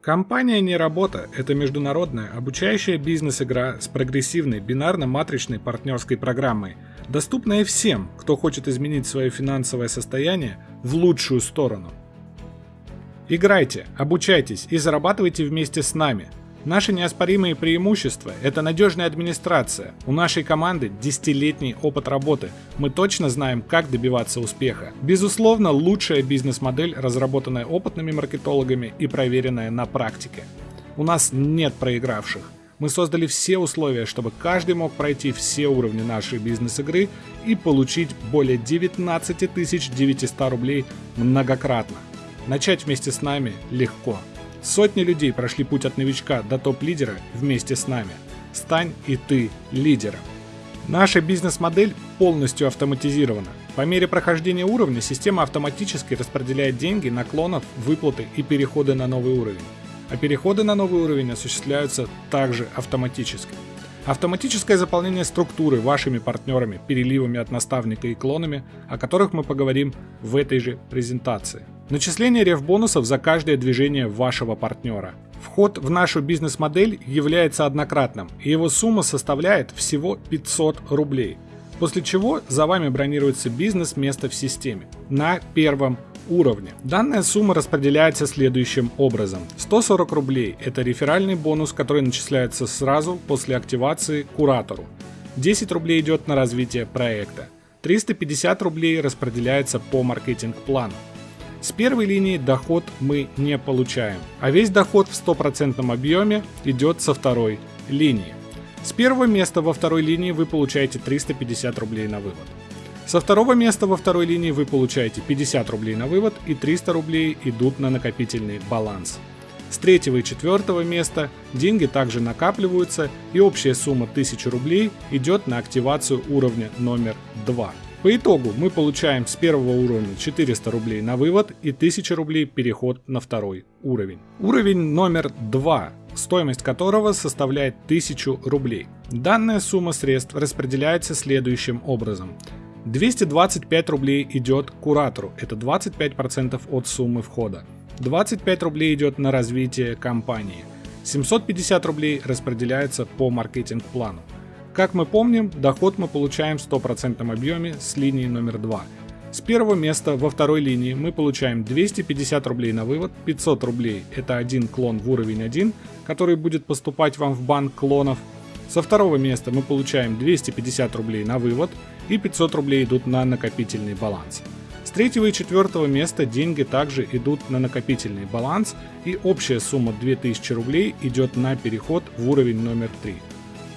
Компания «Не работа» — это международная обучающая бизнес-игра с прогрессивной бинарно-матричной партнерской программой, доступная всем, кто хочет изменить свое финансовое состояние в лучшую сторону. Играйте, обучайтесь и зарабатывайте вместе с нами. Наши неоспоримые преимущества – это надежная администрация. У нашей команды десятилетний опыт работы. Мы точно знаем, как добиваться успеха. Безусловно, лучшая бизнес-модель, разработанная опытными маркетологами и проверенная на практике. У нас нет проигравших. Мы создали все условия, чтобы каждый мог пройти все уровни нашей бизнес-игры и получить более 19 900 рублей многократно. Начать вместе с нами легко. Сотни людей прошли путь от новичка до топ-лидера вместе с нами. Стань и ты лидером. Наша бизнес-модель полностью автоматизирована. По мере прохождения уровня система автоматически распределяет деньги на клонов, выплаты и переходы на новый уровень. А переходы на новый уровень осуществляются также автоматически. Автоматическое заполнение структуры вашими партнерами, переливами от наставника и клонами, о которых мы поговорим в этой же презентации. Начисление реф-бонусов за каждое движение вашего партнера. Вход в нашу бизнес-модель является однократным, и его сумма составляет всего 500 рублей. После чего за вами бронируется бизнес-место в системе на первом уровне. Данная сумма распределяется следующим образом. 140 рублей – это реферальный бонус, который начисляется сразу после активации куратору. 10 рублей идет на развитие проекта. 350 рублей распределяется по маркетинг-плану. С первой линии доход мы не получаем, а весь доход в стопроцентном объеме идет со второй линии. С первого места во второй линии вы получаете 350 рублей на вывод. Со второго места во второй линии вы получаете 50 рублей на вывод и 300 рублей идут на накопительный баланс. С третьего и четвертого места деньги также накапливаются и общая сумма 1000 рублей идет на активацию уровня номер 2. По итогу мы получаем с первого уровня 400 рублей на вывод и 1000 рублей переход на второй уровень. Уровень номер 2 стоимость которого составляет 1000 рублей. Данная сумма средств распределяется следующим образом. 225 рублей идет куратору, это 25% от суммы входа. 25 рублей идет на развитие компании. 750 рублей распределяется по маркетинг-плану. Как мы помним, доход мы получаем в 100% объеме с линии номер 2. С первого места во второй линии мы получаем 250 рублей на вывод, 500 рублей это один клон в уровень 1, который будет поступать вам в банк клонов. Со второго места мы получаем 250 рублей на вывод и 500 рублей идут на накопительный баланс. С третьего и четвертого места деньги также идут на накопительный баланс и общая сумма 2000 рублей идет на переход в уровень номер 3.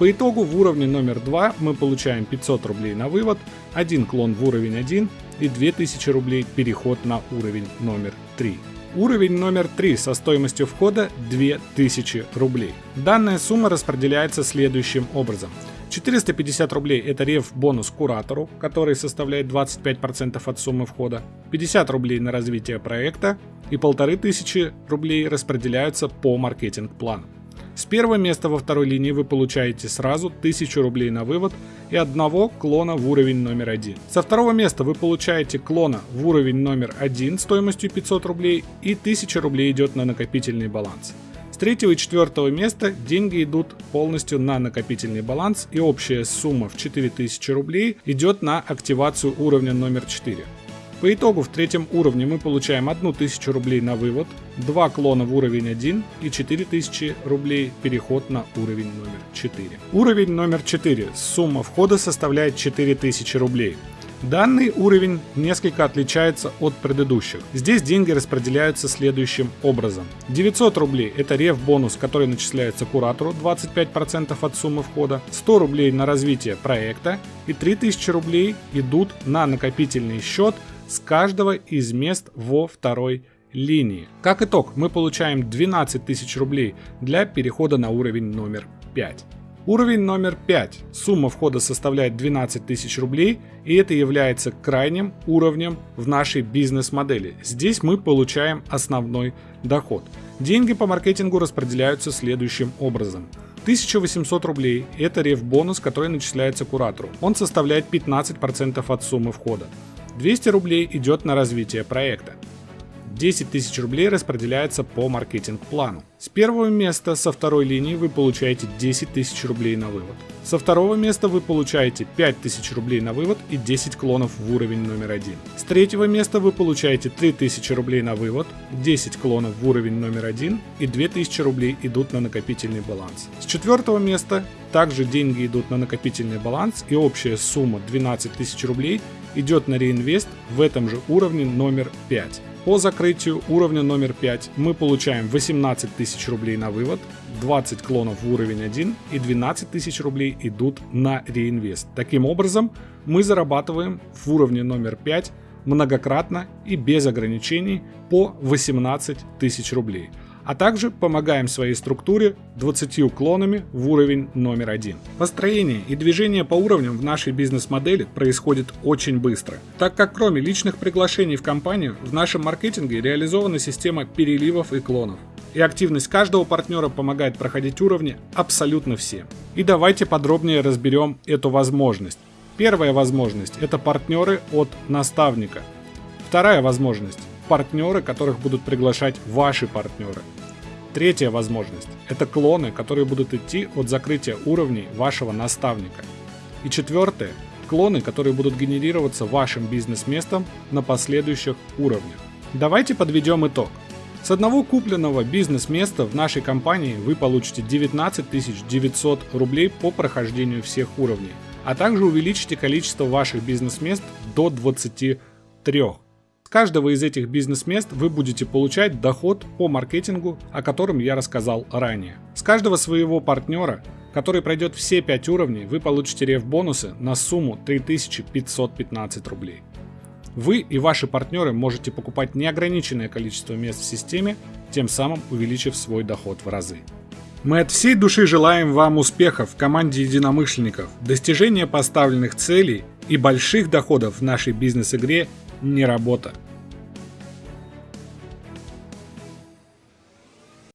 По итогу в уровне номер 2 мы получаем 500 рублей на вывод, один клон в уровень 1 и 2000 рублей переход на уровень номер 3. Уровень номер 3 со стоимостью входа 2000 рублей. Данная сумма распределяется следующим образом. 450 рублей это рев бонус куратору, который составляет 25% от суммы входа, 50 рублей на развитие проекта и 1500 рублей распределяются по маркетинг-плану. С первого места во второй линии вы получаете сразу 1000 рублей на вывод и одного клона в уровень номер один. Со второго места вы получаете клона в уровень номер один стоимостью 500 рублей и 1000 рублей идет на накопительный баланс третьего и четвертого места деньги идут полностью на накопительный баланс и общая сумма в 4000 рублей идет на активацию уровня номер 4. По итогу в третьем уровне мы получаем 1000 рублей на вывод, 2 клона в уровень 1 и 4000 рублей переход на уровень номер 4. Уровень номер 4. Сумма входа составляет 4000 рублей. Данный уровень несколько отличается от предыдущих. Здесь деньги распределяются следующим образом. 900 рублей это рев бонус, который начисляется куратору 25% от суммы входа, 100 рублей на развитие проекта и 3000 рублей идут на накопительный счет с каждого из мест во второй линии. Как итог, мы получаем 12 тысяч рублей для перехода на уровень номер 5. Уровень номер 5. Сумма входа составляет 12 тысяч рублей, и это является крайним уровнем в нашей бизнес-модели. Здесь мы получаем основной доход. Деньги по маркетингу распределяются следующим образом. 1800 рублей – это реф-бонус, который начисляется куратору. Он составляет 15% от суммы входа. 200 рублей идет на развитие проекта. 10 тысяч рублей распределяется по маркетинг-плану. С первого места со второй линии вы получаете 10 тысяч рублей на вывод. Со второго места вы получаете 5 тысяч рублей на вывод и 10 клонов в уровень номер один. С третьего места вы получаете 3 тысячи рублей на вывод, 10 клонов в уровень номер один и 2 тысячи рублей идут на накопительный баланс. С четвертого места также деньги идут на накопительный баланс и общая сумма 12 тысяч рублей идет на реинвест в этом же уровне номер 5. По закрытию уровня номер 5 мы получаем 18 тысяч рублей на вывод, 20 клонов в уровень 1 и 12 тысяч рублей идут на реинвест. Таким образом, мы зарабатываем в уровне номер 5 многократно и без ограничений по 18 тысяч рублей а также помогаем своей структуре 20 уклонами в уровень номер один. Построение и движение по уровням в нашей бизнес-модели происходит очень быстро, так как кроме личных приглашений в компанию, в нашем маркетинге реализована система переливов и клонов. И активность каждого партнера помогает проходить уровни абсолютно всем. И давайте подробнее разберем эту возможность. Первая возможность – это партнеры от наставника. Вторая возможность партнеры, которых будут приглашать ваши партнеры. Третья возможность – это клоны, которые будут идти от закрытия уровней вашего наставника. И четвертое – клоны, которые будут генерироваться вашим бизнес-местом на последующих уровнях. Давайте подведем итог. С одного купленного бизнес-места в нашей компании вы получите 19 900 рублей по прохождению всех уровней, а также увеличите количество ваших бизнес-мест до 23 каждого из этих бизнес-мест вы будете получать доход по маркетингу, о котором я рассказал ранее. С каждого своего партнера, который пройдет все 5 уровней, вы получите реф-бонусы на сумму 3515 рублей. Вы и ваши партнеры можете покупать неограниченное количество мест в системе, тем самым увеличив свой доход в разы. Мы от всей души желаем вам успехов в команде единомышленников, достижения поставленных целей и больших доходов в нашей бизнес-игре не работа.